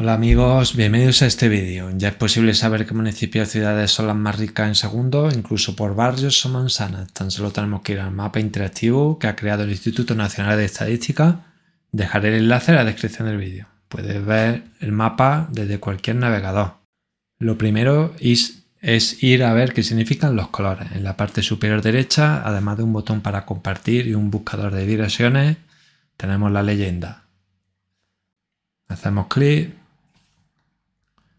Hola amigos, bienvenidos a este vídeo. Ya es posible saber qué municipios y ciudades son las más ricas en segundos, incluso por barrios o manzanas. Tan solo tenemos que ir al mapa interactivo que ha creado el Instituto Nacional de Estadística. Dejaré el enlace en la descripción del vídeo. Puedes ver el mapa desde cualquier navegador. Lo primero es ir a ver qué significan los colores. En la parte superior derecha, además de un botón para compartir y un buscador de direcciones, tenemos la leyenda. Hacemos clic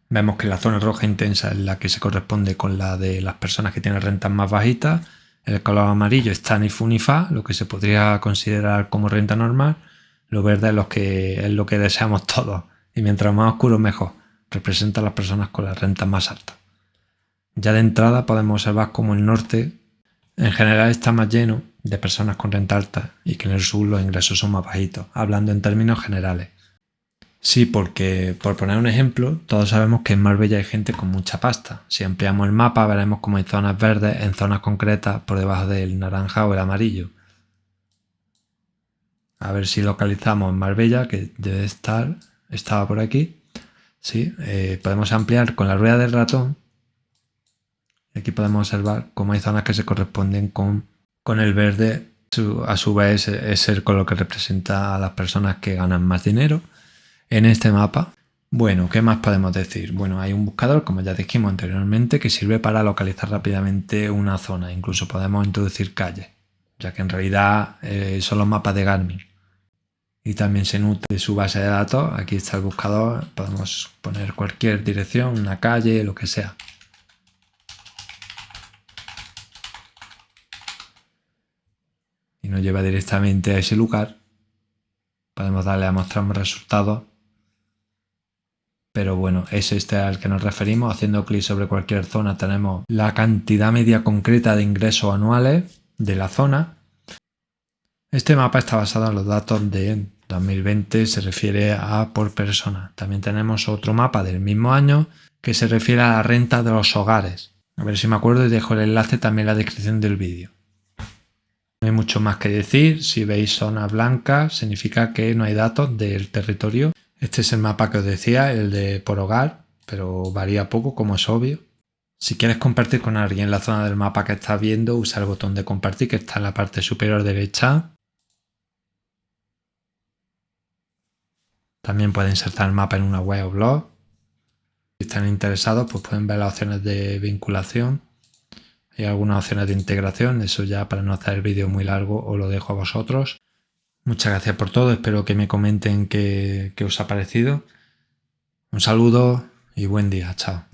Vemos que la zona roja intensa es la que se corresponde con la de las personas que tienen rentas más bajitas. El color amarillo está ni fu ni fa, lo que se podría considerar como renta normal. Lo verde es lo que, deseamos todos. Y mientras más oscuro mejor. Representa a las personas con las rentas más altas. Ya de entrada podemos observar como el norte en general está más lleno de personas con renta alta y que en el sur los ingresos son más bajitos, hablando en términos generales. Sí, porque por poner un ejemplo, todos sabemos que en Marbella hay gente con mucha pasta. Si ampliamos el mapa veremos como hay zonas verdes en zonas concretas por debajo del naranja o el amarillo. A ver si localizamos Marbella, que debe estar, estaba por aquí. Sí, eh, podemos ampliar con la rueda del ratón. Aquí podemos observar cómo hay zonas que se corresponden con, con el verde. A su vez es el color que representa a las personas que ganan más dinero en este mapa. Bueno, ¿qué más podemos decir? Bueno, hay un buscador, como ya dijimos anteriormente, que sirve para localizar rápidamente una zona. Incluso podemos introducir calles, ya que en realidad eh, son los mapas de Garmin. Y también se nutre de su base de datos. Aquí está el buscador, podemos poner cualquier dirección, una calle, lo que sea. Y nos lleva directamente a ese lugar. Podemos darle a mostrar resultados pero bueno, es este al que nos referimos. Haciendo clic sobre cualquier zona tenemos la cantidad media concreta de ingresos anuales de la zona. Este mapa está basado en los datos de 2020, se refiere a por persona. También tenemos otro mapa del mismo año que se refiere a la renta de los hogares. A ver si me acuerdo y dejo el enlace también en la descripción del vídeo. No hay mucho más que decir, si veis zona blanca significa que no hay datos del territorio este es el mapa que os decía, el de por hogar, pero varía poco como es obvio. Si quieres compartir con alguien la zona del mapa que estás viendo, usa el botón de compartir que está en la parte superior derecha. También pueden insertar el mapa en una web o blog. Si están interesados, pues pueden ver las opciones de vinculación. Hay algunas opciones de integración, eso ya para no hacer el vídeo muy largo os lo dejo a vosotros. Muchas gracias por todo, espero que me comenten qué, qué os ha parecido. Un saludo y buen día, chao.